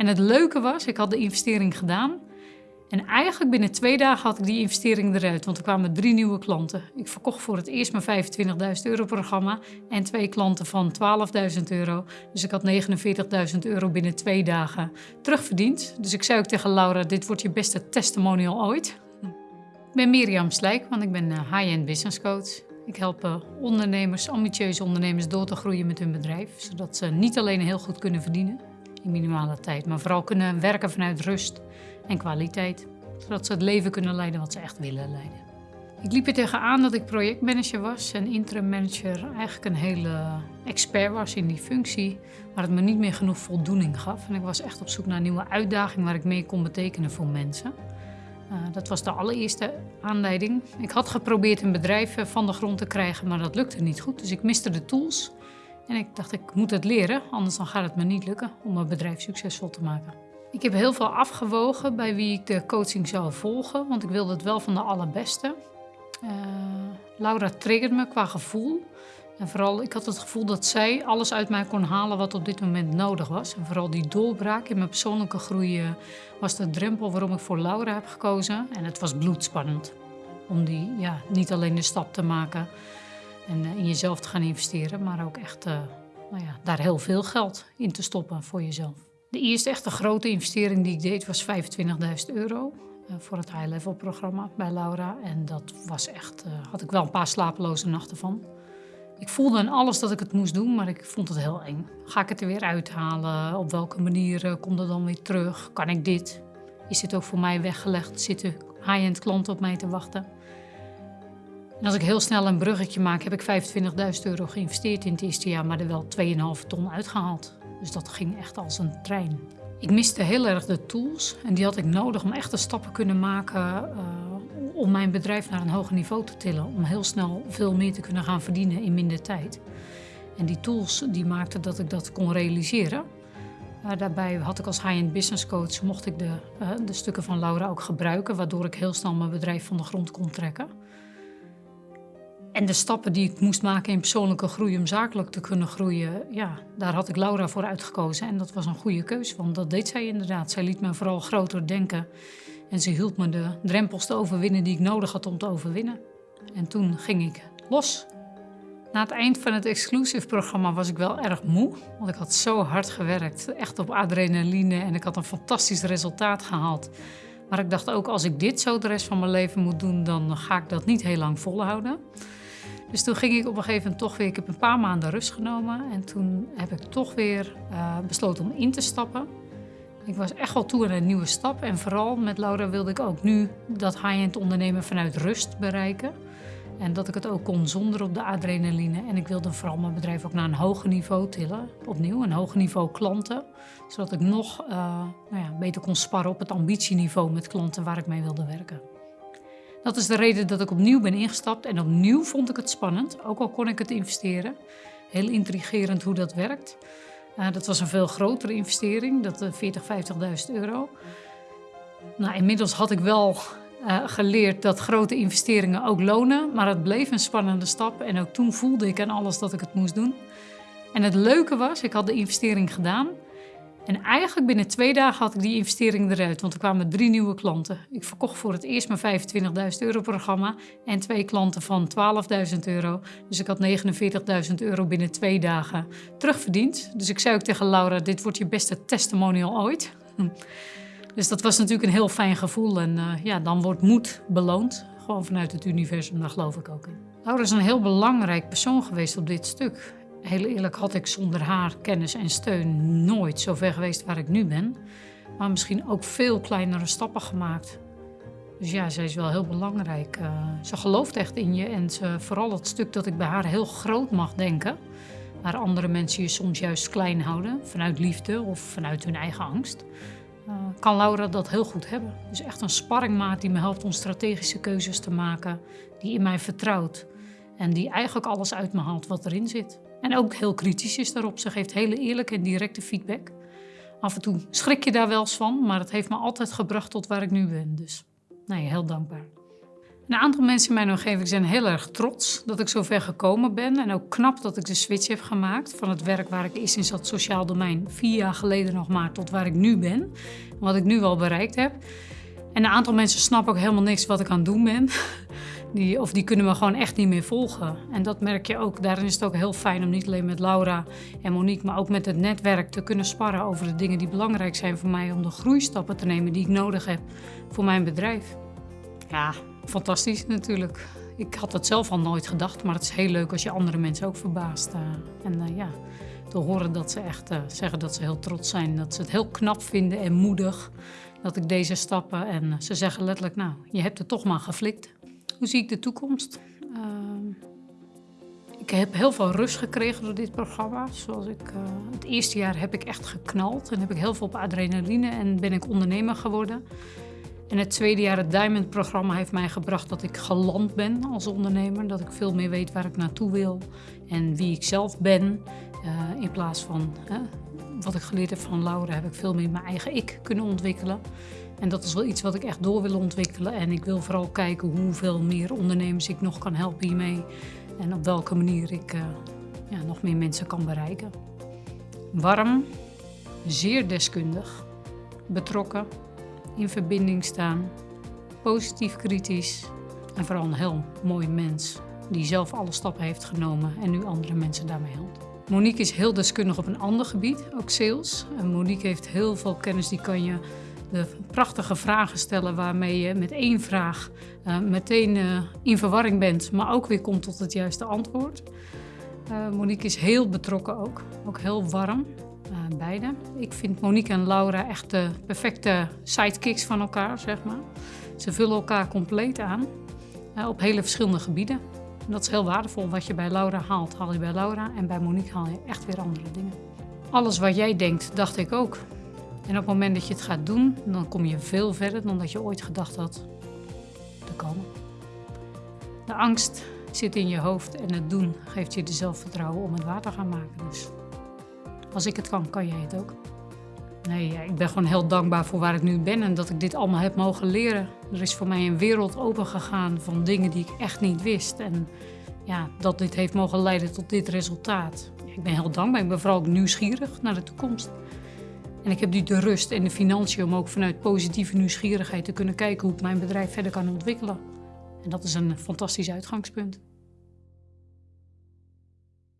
En het leuke was, ik had de investering gedaan. En eigenlijk binnen twee dagen had ik die investering eruit, want er kwamen drie nieuwe klanten. Ik verkocht voor het eerst mijn 25.000 euro programma en twee klanten van 12.000 euro. Dus ik had 49.000 euro binnen twee dagen terugverdiend. Dus ik zei ook tegen Laura, dit wordt je beste testimonial ooit. Ik ben Mirjam Slijk, want ik ben eh, high-end business coach. Ik help eh, ondernemers, ambitieuze ondernemers door te groeien met hun bedrijf. Zodat ze niet alleen heel goed kunnen verdienen in minimale tijd, maar vooral kunnen werken vanuit rust en kwaliteit. Zodat ze het leven kunnen leiden wat ze echt willen leiden. Ik liep er tegenaan dat ik projectmanager was en interim manager eigenlijk een hele expert was in die functie, maar het me niet meer genoeg voldoening gaf. En ik was echt op zoek naar een nieuwe uitdaging waar ik mee kon betekenen voor mensen. Uh, dat was de allereerste aanleiding. Ik had geprobeerd een bedrijf eh, van de grond te krijgen, maar dat lukte niet goed. Dus ik miste de tools. En ik dacht, ik moet het leren, anders dan gaat het me niet lukken om mijn bedrijf succesvol te maken. Ik heb heel veel afgewogen bij wie ik de coaching zou volgen, want ik wilde het wel van de allerbeste. Uh, Laura triggerde me qua gevoel. En vooral, ik had het gevoel dat zij alles uit mij kon halen wat op dit moment nodig was. En vooral die doorbraak in mijn persoonlijke groei was de drempel waarom ik voor Laura heb gekozen. En het was bloedspannend om die, ja, niet alleen de stap te maken en uh, in jezelf te gaan investeren, maar ook echt uh, nou ja, daar heel veel geld in te stoppen voor jezelf. De eerste echte grote investering die ik deed was 25.000 euro uh, voor het high-level programma bij Laura. En dat was echt, had ik wel een paar slapeloze nachten van. Ik voelde aan alles dat ik het moest doen, maar ik vond het heel eng. Ga ik het er weer uithalen? Op welke manier komt het dan weer terug? Kan ik dit? Is dit ook voor mij weggelegd? Zitten high-end klanten op mij te wachten? Als ik heel snel een bruggetje maak, heb ik 25.000 euro geïnvesteerd in het eerste jaar, maar er wel 2,5 ton uitgehaald. Dus dat ging echt als een trein. Ik miste heel erg de tools en die had ik nodig om echt de stappen kunnen maken uh, om mijn bedrijf naar een hoger niveau te tillen. Om heel snel veel meer te kunnen gaan verdienen in minder tijd. En die tools die maakten dat ik dat kon realiseren. Uh, daarbij had ik als high-end business coach, mocht ik de, uh, de stukken van Laura ook gebruiken, waardoor ik heel snel mijn bedrijf van de grond kon trekken. En de stappen die ik moest maken in persoonlijke groei om zakelijk te kunnen groeien, ja, daar had ik Laura voor uitgekozen. En dat was een goede keuze, want dat deed zij inderdaad. Zij liet me vooral groter denken en ze hielp me de drempels te overwinnen die ik nodig had om te overwinnen. En toen ging ik los. Na het eind van het exclusive programma was ik wel erg moe, want ik had zo hard gewerkt, echt op adrenaline en ik had een fantastisch resultaat gehaald. Maar ik dacht ook, als ik dit zo de rest van mijn leven moet doen, dan ga ik dat niet heel lang volhouden. Dus toen ging ik op een gegeven moment toch weer, ik heb een paar maanden rust genomen en toen heb ik toch weer uh, besloten om in te stappen. Ik was echt wel toe aan een nieuwe stap en vooral met Laura wilde ik ook nu dat high-end ondernemen vanuit rust bereiken. En dat ik het ook kon zonder op de adrenaline. En ik wilde vooral mijn bedrijf ook naar een hoger niveau tillen. Opnieuw, een hoger niveau klanten. Zodat ik nog uh, nou ja, beter kon sparren op het ambitieniveau met klanten waar ik mee wilde werken. Dat is de reden dat ik opnieuw ben ingestapt en opnieuw vond ik het spannend, ook al kon ik het investeren. Heel intrigerend hoe dat werkt. Uh, dat was een veel grotere investering, dat uh, 40, 50.000 euro. Nou, inmiddels had ik wel uh, geleerd dat grote investeringen ook lonen, maar het bleef een spannende stap en ook toen voelde ik aan alles dat ik het moest doen. En het leuke was, ik had de investering gedaan en eigenlijk binnen twee dagen had ik die investering eruit, want er kwamen drie nieuwe klanten. Ik verkocht voor het eerst mijn 25.000 euro programma en twee klanten van 12.000 euro. Dus ik had 49.000 euro binnen twee dagen terugverdiend. Dus ik zei ook tegen Laura, dit wordt je beste testimonial ooit. Dus dat was natuurlijk een heel fijn gevoel en uh, ja, dan wordt moed beloond. Gewoon vanuit het universum, daar geloof ik ook in. Laura is een heel belangrijk persoon geweest op dit stuk. Heel eerlijk had ik zonder haar kennis en steun nooit zo ver geweest waar ik nu ben. Maar misschien ook veel kleinere stappen gemaakt. Dus ja, zij is wel heel belangrijk. Uh, ze gelooft echt in je en ze, vooral het stuk dat ik bij haar heel groot mag denken. Waar andere mensen je soms juist klein houden, vanuit liefde of vanuit hun eigen angst. Uh, kan Laura dat heel goed hebben. Dus echt een sparringmaat die me helpt om strategische keuzes te maken. Die in mij vertrouwt. En die eigenlijk alles uit me haalt wat erin zit. En ook heel kritisch is daarop. Ze geeft hele eerlijke en directe feedback. Af en toe schrik je daar wel eens van, maar het heeft me altijd gebracht tot waar ik nu ben. Dus nee, heel dankbaar. Een aantal mensen in mijn omgeving zijn heel erg trots dat ik zo ver gekomen ben. En ook knap dat ik de switch heb gemaakt van het werk waar ik eerst in zat, sociaal domein, vier jaar geleden nog maar, tot waar ik nu ben. Wat ik nu al bereikt heb. En een aantal mensen snappen ook helemaal niks wat ik aan het doen ben. Die, of die kunnen me gewoon echt niet meer volgen. En dat merk je ook. Daarin is het ook heel fijn om niet alleen met Laura en Monique, maar ook met het netwerk te kunnen sparren over de dingen die belangrijk zijn voor mij om de groeistappen te nemen die ik nodig heb voor mijn bedrijf. Ja, fantastisch natuurlijk. Ik had dat zelf al nooit gedacht, maar het is heel leuk als je andere mensen ook verbaast. Uh, en uh, ja, te horen dat ze echt uh, zeggen dat ze heel trots zijn, dat ze het heel knap vinden en moedig dat ik deze stappen. En ze zeggen letterlijk, nou, je hebt het toch maar geflikt. Hoe zie ik de toekomst? Uh, ik heb heel veel rust gekregen door dit programma. Zoals ik, uh, het eerste jaar heb ik echt geknald en heb ik heel veel op adrenaline en ben ik ondernemer geworden. En het tweede jaar, het Diamond-programma, heeft mij gebracht dat ik geland ben als ondernemer. Dat ik veel meer weet waar ik naartoe wil en wie ik zelf ben. Uh, in plaats van wat ik geleerd heb van Laura, heb ik veel meer mijn eigen ik kunnen ontwikkelen. En dat is wel iets wat ik echt door wil ontwikkelen. En ik wil vooral kijken hoeveel meer ondernemers ik nog kan helpen hiermee. En op welke manier ik uh, ja, nog meer mensen kan bereiken. Warm, zeer deskundig, betrokken, in verbinding staan, positief kritisch en vooral een heel mooi mens die zelf alle stappen heeft genomen en nu andere mensen daarmee helpt. Monique is heel deskundig op een ander gebied, ook sales. En Monique heeft heel veel kennis, die kan je de prachtige vragen stellen waarmee je met één vraag uh, meteen uh, in verwarring bent, maar ook weer komt tot het juiste antwoord. Uh, Monique is heel betrokken ook, ook heel warm, beide. Ik vind Monique en Laura echt de perfecte sidekicks van elkaar, zeg maar. Ze vullen elkaar compleet aan op hele verschillende gebieden. En dat is heel waardevol. Wat je bij Laura haalt, haal je bij Laura en bij Monique haal je echt weer andere dingen. Alles wat jij denkt, dacht ik ook. En op het moment dat je het gaat doen, dan kom je veel verder dan dat je ooit gedacht had te komen. De angst zit in je hoofd en het doen geeft je de zelfvertrouwen om het waar te gaan maken. Dus als ik het kan, kan jij het ook. Nee, ik ben gewoon heel dankbaar voor waar ik nu ben en dat ik dit allemaal heb mogen leren. Er is voor mij een wereld opengegaan van dingen die ik echt niet wist. En ja, dat dit heeft mogen leiden tot dit resultaat. Ik ben heel dankbaar. Ik ben vooral ook nieuwsgierig naar de toekomst. En ik heb nu de rust en de financiën om ook vanuit positieve nieuwsgierigheid te kunnen kijken hoe ik mijn bedrijf verder kan ontwikkelen. En dat is een fantastisch uitgangspunt.